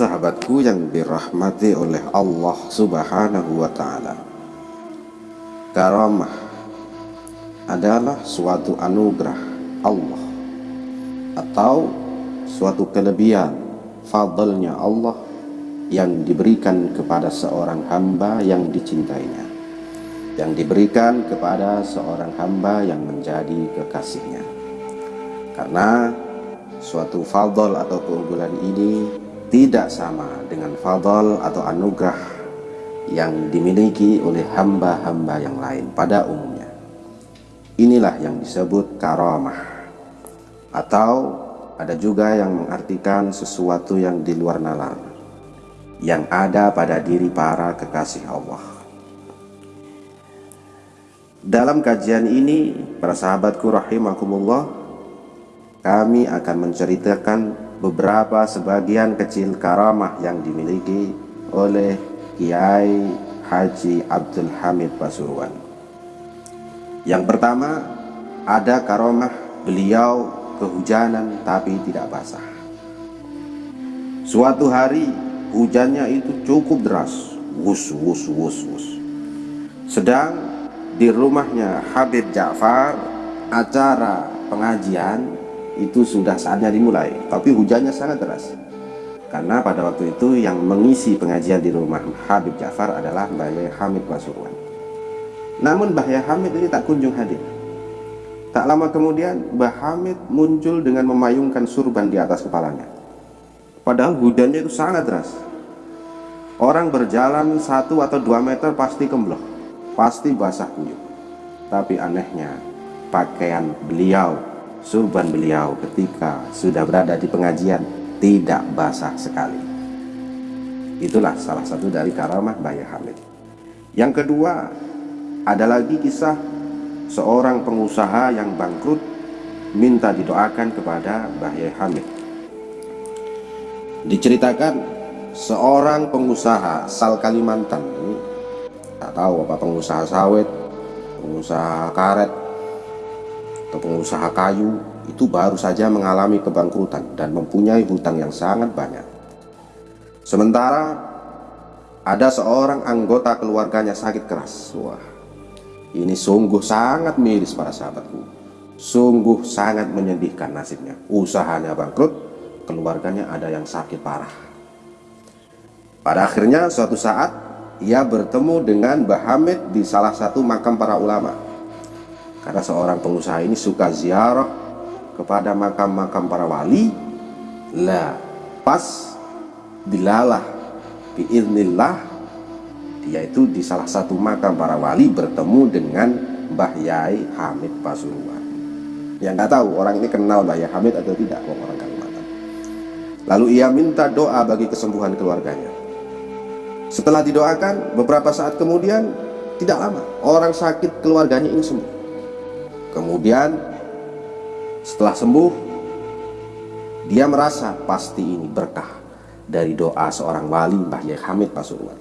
Para sahabatku yang dirahmati oleh Allah Subhanahu wa Ta'ala, karamah adalah suatu anugerah Allah atau suatu kelebihan fadlnya Allah yang diberikan kepada seorang hamba yang dicintainya yang diberikan kepada seorang hamba yang menjadi kekasihnya. Karena suatu fadl atau keunggulan ini tidak sama dengan fadl atau anugerah yang dimiliki oleh hamba-hamba yang lain pada umumnya. Inilah yang disebut karamah. Atau ada juga yang mengartikan sesuatu yang di luar nalar yang ada pada diri para kekasih Allah. Dalam kajian ini para sahabatku rahimakumullah kami akan menceritakan beberapa sebagian kecil karamah yang dimiliki oleh Kiai Haji Abdul Hamid Pasuruan. Yang pertama, ada karamah beliau kehujanan tapi tidak basah. Suatu hari hujannya itu cukup deras, wus wus wus wus. Sedang di rumahnya Habib Ja'far acara pengajian itu sudah saatnya dimulai tapi hujannya sangat deras. Karena pada waktu itu yang mengisi pengajian di rumah Habib Ja'far adalah Mbah Yai Hamid Pasuruan namun Mbah Yai Hamid ini tak kunjung hadir. Tak lama kemudian Mbah Hamid muncul dengan memayungkan surban di atas kepalanya. Padahal hujannya itu sangat deras. Orang berjalan satu atau dua meter pasti kembloh pasti basah kuyup. Tapi anehnya pakaian beliau surban beliau ketika sudah berada di pengajian tidak basah sekali. Itulah salah satu dari karamah Mbah Hamid. Yang kedua, ada lagi kisah seorang pengusaha yang bangkrut minta didoakan kepada Mbah Hamid. Diceritakan seorang pengusaha sal Kalimantan tak tahu apa pengusaha sawit, pengusaha karet, atau pengusaha kayu itu baru saja mengalami kebangkrutan dan mempunyai hutang yang sangat banyak. Sementara ada seorang anggota keluarganya sakit keras. Wah, ini sungguh sangat miris para sahabatku. Sungguh sangat menyedihkan nasibnya. Usahanya bangkrut, keluarganya ada yang sakit parah. Pada akhirnya suatu saat ia bertemu dengan Mbah Hamid di salah satu makam para ulama karena seorang pengusaha ini suka ziarah kepada makam-makam para wali. Lah pas dilalah biiznillah. Dia itu di salah satu makam para wali bertemu dengan Mbah Yai Hamid Pasuruan. Yang nggak tahu orang ini kenal Mbah Yai Hamid atau tidak orang Kalimantan. Lalu ia minta doa bagi kesembuhan keluarganya. Setelah didoakan beberapa saat kemudian tidak lama orang sakit keluarganya ini sembuh Kemudian setelah sembuh dia merasa pasti ini berkah dari doa seorang wali Mbah Yai Hamid Pasuruan.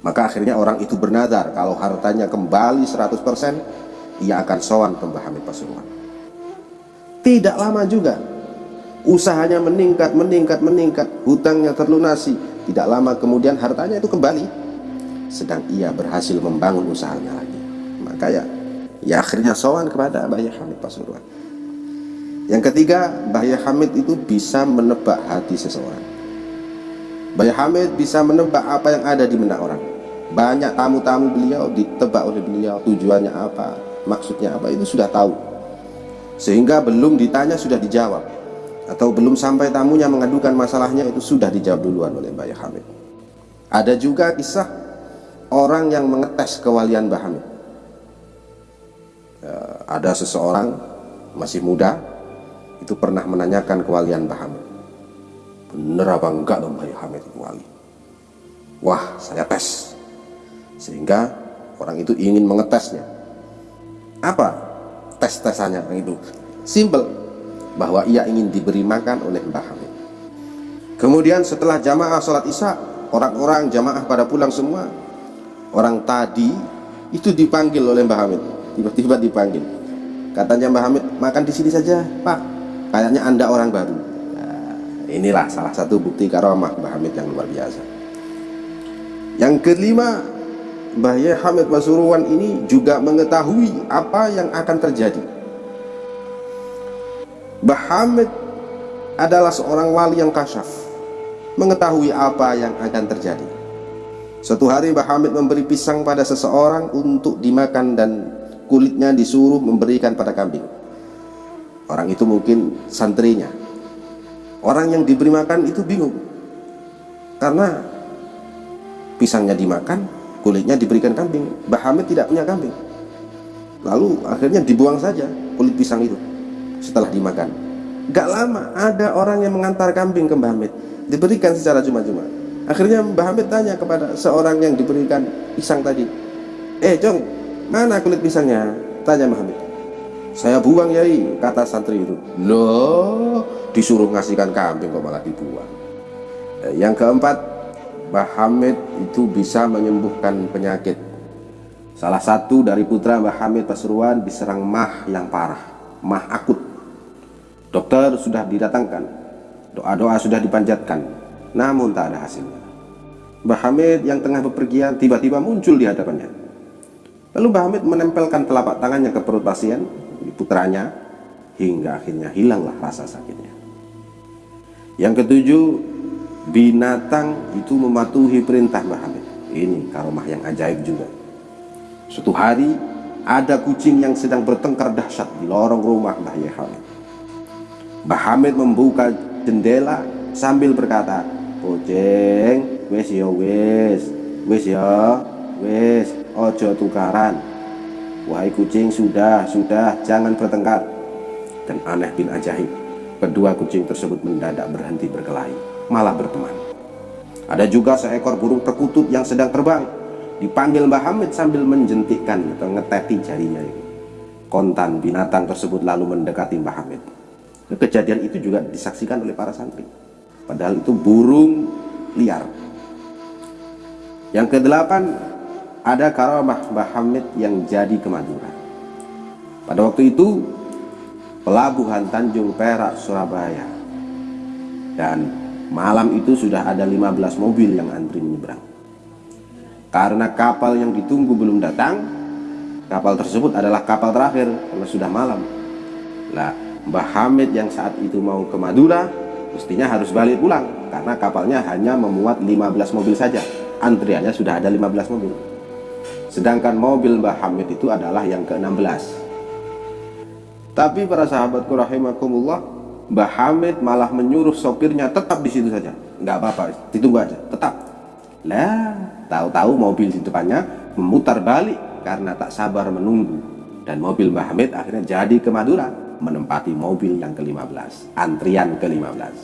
Maka akhirnya orang itu bernadar kalau hartanya kembali 100% ia akan sowan ke Mbah Hamid Pasuruan. Tidak lama juga usahanya meningkat, meningkat, meningkat, hutangnya terlunasi. Tidak lama kemudian hartanya itu kembali. Sedang ia berhasil membangun usahanya lagi. Maka ya ya akhirnya sowan kepada Mbah Hamid Pasuruan yang ketiga Mbah Hamid itu bisa menebak hati seseorang. Mbah Hamid bisa menebak apa yang ada di benak orang. Banyak tamu-tamu beliau ditebak oleh beliau tujuannya apa maksudnya apa itu sudah tahu. Sehingga belum ditanya sudah dijawab. Atau belum sampai tamunya mengadukan masalahnya itu sudah dijawab duluan oleh Mbah Hamid. Ada juga kisah orang yang mengetes kewalian Mbah Hamid ada seseorang masih muda itu pernah menanyakan kewalian Mbah Hamid. Bener apa enggak dong Mbah Hamid itu wali? Wah saya tes. Sehingga orang itu ingin mengetesnya. Apa tes-tesannya itu? Simple bahwa ia ingin diberi makan oleh Mbah Hamid. Kemudian setelah jamaah sholat isya orang-orang jamaah pada pulang semua. Orang tadi itu dipanggil oleh Mbah Hamid tiba-tiba dipanggil. Katanya Mbah Hamid makan di sini saja Pak. Kayaknya anda orang baru. Nah, inilah salah satu bukti karomah Mbah Hamid yang luar biasa. Yang kelima Mbah Yai Hamid Pasuruan ini juga mengetahui apa yang akan terjadi. Mbah Hamid adalah seorang wali yang kasyaf mengetahui apa yang akan terjadi. Suatu hari Mbah Hamid memberi pisang pada seseorang untuk dimakan dan kulitnya disuruh memberikan pada kambing. Orang itu mungkin santrinya. Orang yang diberi makan itu bingung. Karena pisangnya dimakan kulitnya diberikan kambing. Mbah Hamid tidak punya kambing. Lalu akhirnya dibuang saja kulit pisang itu setelah dimakan. Gak lama ada orang yang mengantar kambing ke Mbah Hamid. Diberikan secara cuma-cuma. Akhirnya Mbah Hamid tanya kepada seorang yang diberikan pisang tadi. Eh Jong mana kulit pisangnya? Tanya Hamid saya buang yai kata santri itu. Loh disuruh ngasihkan kambing kok malah dibuang. Eh, yang keempat Mbah itu bisa menyembuhkan penyakit. Salah satu dari putra Mbah Hamid Pasuruan diserang mah yang parah mah akut. Dokter sudah didatangkan doa-doa sudah dipanjatkan namun tak ada hasilnya. Mbah Hamid yang tengah bepergian tiba-tiba muncul di hadapannya lalu Mbah Hamid menempelkan telapak tangannya ke perut pasien putranya hingga akhirnya hilanglah rasa sakitnya. Yang ketujuh binatang itu mematuhi perintah Mbah Hamid ini karomah yang ajaib juga. Suatu hari ada kucing yang sedang bertengkar dahsyat di lorong rumah Mbah Hamid Mbah Hamid membuka jendela sambil berkata kucing wes ya wes wes ya wes ojo tukaran Wahai kucing, sudah, sudah, jangan bertengkar. Dan aneh bin ajaib, kedua kucing tersebut mendadak berhenti berkelahi, malah berteman. Ada juga seekor burung perkutut yang sedang terbang. Dipanggil Mbah Hamid sambil menjentikkan atau ngeteti jarinya. Kontan binatang tersebut lalu mendekati Mbah Hamid. Kejadian itu juga disaksikan oleh para santri. Padahal itu burung liar. Yang kedelapan, ada karamah Mbah Hamid yang jadi ke Pada waktu itu pelabuhan Tanjung Perak Surabaya dan malam itu sudah ada 15 mobil yang antri menyeberang. Karena kapal yang ditunggu belum datang, kapal tersebut adalah kapal terakhir karena sudah malam. Lah, Mbah Hamid yang saat itu mau ke Madura mestinya harus balik pulang karena kapalnya hanya memuat 15 mobil saja. Antriannya sudah ada 15 mobil. Sedangkan mobil Mbah Hamid itu adalah yang ke-16. Tapi para sahabatku rahimakumullah Mbah Hamid malah menyuruh sopirnya tetap di situ saja. Nggak apa-apa, ditunggu aja, tetap. Lah, tahu-tahu mobil di depannya memutar balik karena tak sabar menunggu. Dan mobil Mbah Hamid akhirnya jadi ke Madura Menempati mobil yang ke-15 Antrian ke-15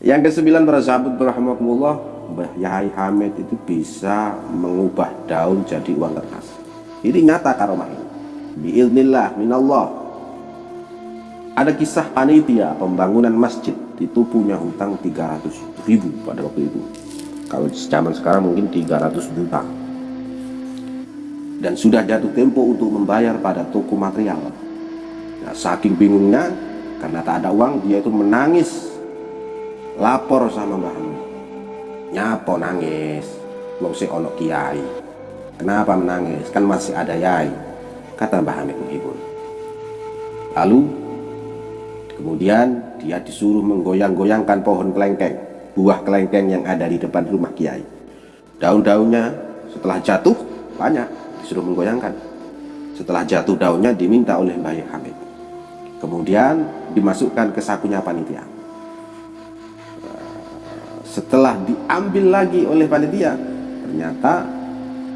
Yang ke-9 para sahabat rahimakumullah Mbah Yahai Hamid itu bisa mengubah daun jadi uang kertas. Ini nyata karomah ini. Biilnillah minallah. Ada kisah panitia pembangunan masjid itu punya hutang 300 ribu pada waktu itu. Kalau zaman sekarang mungkin 300 juta. Dan sudah jatuh tempo untuk membayar pada toko material. Nah, saking bingungnya karena tak ada uang dia itu menangis lapor sama Mbah Nyapa nangis? Wong si ono kiai. Kenapa menangis? Kan masih ada yai. Kata Mbah Hamid menghibur. Lalu kemudian dia disuruh menggoyang-goyangkan pohon kelengkeng, buah kelengkeng yang ada di depan rumah kiai. Daun-daunnya setelah jatuh banyak disuruh menggoyangkan. Setelah jatuh daunnya diminta oleh Mbah Hamid. Kemudian dimasukkan ke sakunya panitia setelah diambil lagi oleh panitia ternyata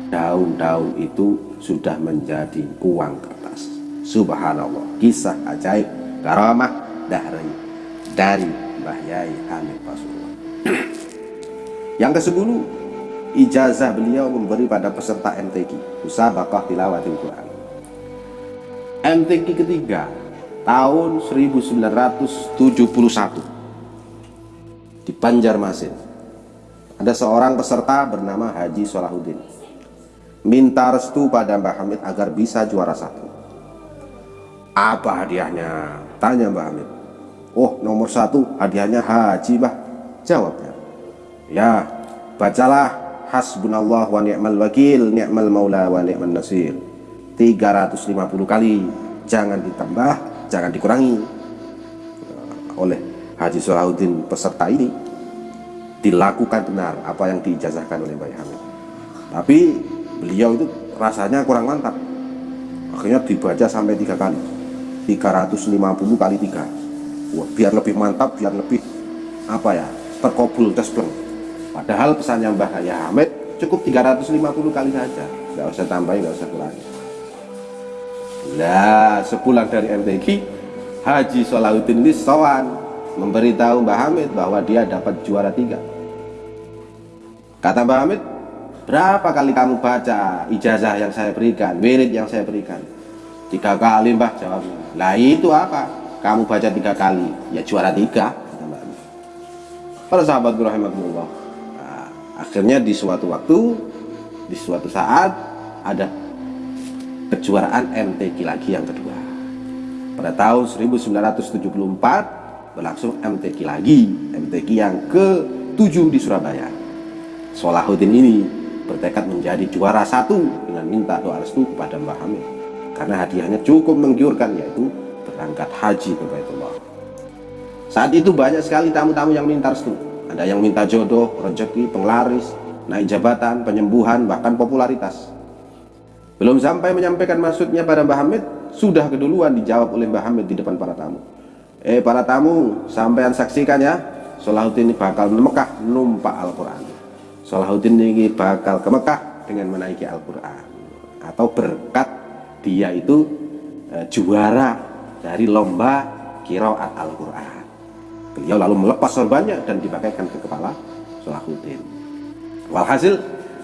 daun-daun itu sudah menjadi uang kertas. Subhanallah. Kisah ajaib karamah dari dari Mbah Yai Hamid Pasuruan yang ke sepuluh ijazah beliau memberi pada peserta MTQ Musabaqah Tilawatil Quran. MTQ ketiga tahun 1971 di Banjarmasin. Ada seorang peserta bernama Haji Solahuddin. Minta restu pada Mbah Hamid agar bisa juara satu. Apa hadiahnya? Tanya Mbah Hamid. oh nomor satu hadiahnya haji bah jawabnya ya bacalah hasbunallah wa ni'mal wakil ni'mal maula wa ni'mal nasir 350 kali jangan ditambah jangan dikurangi oleh Haji Solahuddin peserta ini dilakukan benar apa yang diijazahkan oleh Mbak Hamid. Tapi beliau itu rasanya kurang mantap. Akhirnya dibaca sampai tiga kali. 350 kali tiga. Wah, biar lebih mantap biar lebih apa ya terkobul tespleng padahal pesannya Mbah Hamid cukup 350 kali saja. Nggak usah tambahin nggak usah kurangi. Nah, sepulang dari MTQ, Haji Solahuddin ini sowan memberitahu Mbah Hamid bahwa dia dapat juara tiga. Kata Mbah Hamid, berapa kali kamu baca ijazah yang saya berikan, wirid yang saya berikan? Tiga kali Mbah jawabnya. Lah itu apa? Kamu baca tiga kali, ya juara tiga. Kata Mbah Hamid. Para sahabat rahimahullah. Nah, akhirnya di suatu waktu, di suatu saat ada kejuaraan MTQ lagi yang kedua. Pada tahun 1974 berlangsung MTQ lagi, MTQ yang ke-7 di Surabaya. Solahuddin ini bertekad menjadi juara satu dengan minta doa restu kepada Mbah Hamid karena hadiahnya cukup menggiurkan yaitu berangkat haji ke Baitullah. Saat itu banyak sekali tamu-tamu yang minta restu. Ada yang minta jodoh, rezeki, penglaris, naik jabatan, penyembuhan, bahkan popularitas. Belum sampai menyampaikan maksudnya pada Mbah Hamid, sudah keduluan dijawab oleh Mbah Hamid di depan para tamu. Eh para tamu, sampean saksikan ya, Salahuddin ini bakal Mekah numpak Al-Quran. Salahuddin ini bakal ke Mekah dengan menaiki Al-Quran. Atau berkat dia itu eh, juara dari lomba kiraat Al-Quran. Beliau lalu melepas sorbannya dan dipakaikan ke kepala Salahuddin. Walhasil,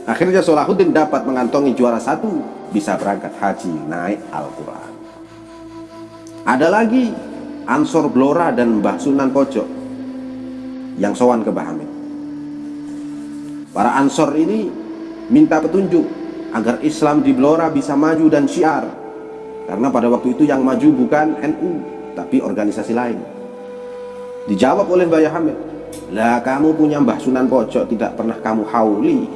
akhirnya Salahuddin dapat mengantongi juara satu bisa berangkat haji naik Al-Quran. Ada lagi Ansor Blora dan Mbah Sunan Pojok yang sowan ke Mbah Hamid. Para Ansor ini minta petunjuk agar Islam di Blora bisa maju dan syiar. Karena pada waktu itu yang maju bukan NU, tapi organisasi lain. Dijawab oleh Mbah Hamid, lah kamu punya Mbah Sunan Pojok tidak pernah kamu hauli,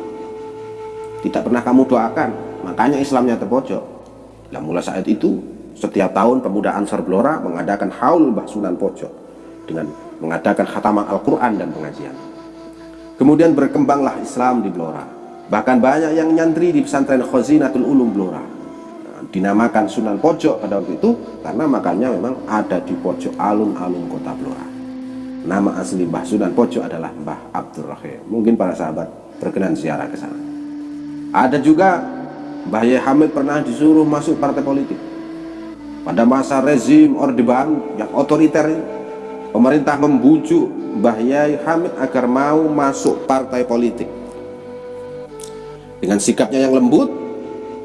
tidak pernah kamu doakan, makanya Islamnya terpojok. Nah mulai saat itu, setiap tahun pemuda Ansar Blora mengadakan haul Sunan Pojok dengan mengadakan khataman Al-Quran dan pengajian. Kemudian berkembanglah Islam di Blora. Bahkan banyak yang nyantri di pesantren Khazinatul Ulum Blora. Nah, dinamakan Sunan Pojok pada waktu itu karena makanya memang ada di pojok alun-alun kota Blora. Nama asli Mbah Sunan Pojok adalah Mbah Abdul Rahim. Mungkin para sahabat berkenan ziarah ke sana. Ada juga Mbah Hamid pernah disuruh masuk partai politik. Pada masa rezim Orde Baru yang otoriter pemerintah membujuk Mbah Yai Hamid agar mau masuk partai politik. Dengan sikapnya yang lembut,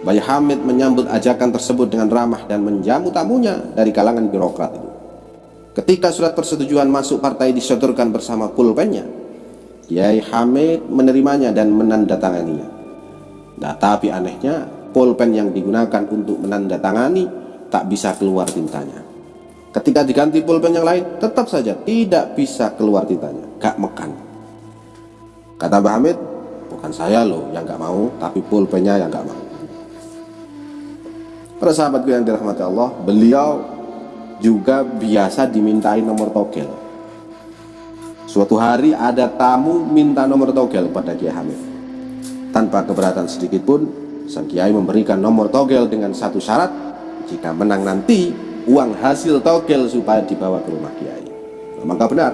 Mbah Hamid menyambut ajakan tersebut dengan ramah dan menjamu tamunya dari kalangan birokrat itu. Ketika surat persetujuan masuk partai disodorkan bersama pulpennya, Yai Hamid menerimanya dan menandatanganinya. Nah, tapi anehnya pulpen yang digunakan untuk menandatangani tak bisa keluar tintanya. Ketika diganti pulpen yang lain, tetap saja tidak bisa keluar tintanya, gak mekan. Kata Mbah Hamid, bukan saya loh yang gak mau, tapi pulpennya yang gak mau. Para sahabatku yang dirahmati Allah, beliau juga biasa dimintai nomor togel. Suatu hari ada tamu minta nomor togel pada Kiai Hamid. Tanpa keberatan sedikit pun, sang Kiai memberikan nomor togel dengan satu syarat, jika menang nanti, uang hasil togel supaya dibawa ke rumah Kiai. Nah, maka benar,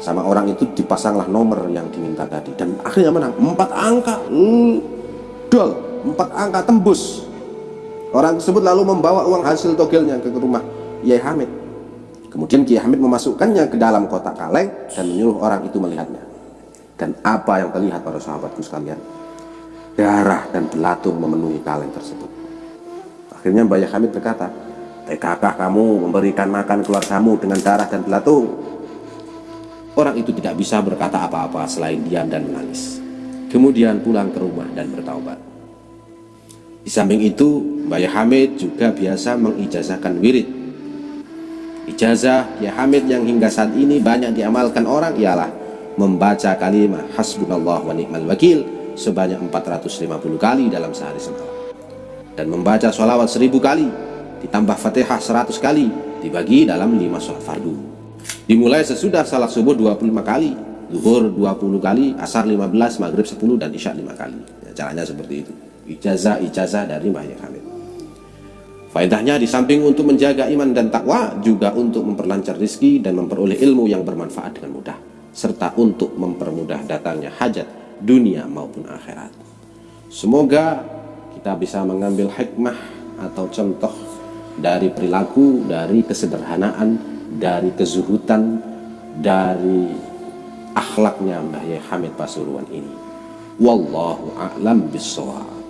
sama orang itu dipasanglah nomor yang diminta tadi. Dan akhirnya menang, empat angka, hmm, dol, empat angka tembus. Orang tersebut lalu membawa uang hasil togelnya ke rumah Kiai Hamid. Kemudian Kiai Hamid memasukkannya ke dalam kotak kaleng dan menyuruh orang itu melihatnya. Dan apa yang terlihat pada sahabatku sekalian? Darah dan belatung memenuhi kaleng tersebut. Akhirnya Mbak Hamid berkata, TKK kamu memberikan makan keluargamu dengan darah dan belatung. Orang itu tidak bisa berkata apa-apa selain diam dan menangis. Kemudian pulang ke rumah dan bertaubat. Di samping itu, Mbak Hamid juga biasa mengijazahkan wirid Ijazah ya Hamid yang hingga saat ini banyak diamalkan orang ialah membaca kalimat hasbunallah wa ni'mal wakil sebanyak 450 kali dalam sehari semalam dan membaca sholawat seribu kali ditambah fatihah 100 kali dibagi dalam lima sholat fardu. Dimulai sesudah salat subuh 25 kali zuhur 20 kali asar 15 maghrib 10 dan isya 5 kali. Ya, caranya seperti itu. Ijazah-ijazah dari Mbah Hamid. Faedahnya di samping untuk menjaga iman dan takwa juga untuk memperlancar rizki dan memperoleh ilmu yang bermanfaat dengan mudah serta untuk mempermudah datangnya hajat dunia maupun akhirat. Semoga kita bisa mengambil hikmah atau contoh dari perilaku, dari kesederhanaan, dari kezuhutan, dari akhlaknya Mbah Hamid Pasuruan ini. Wallahu a'lam bishawab.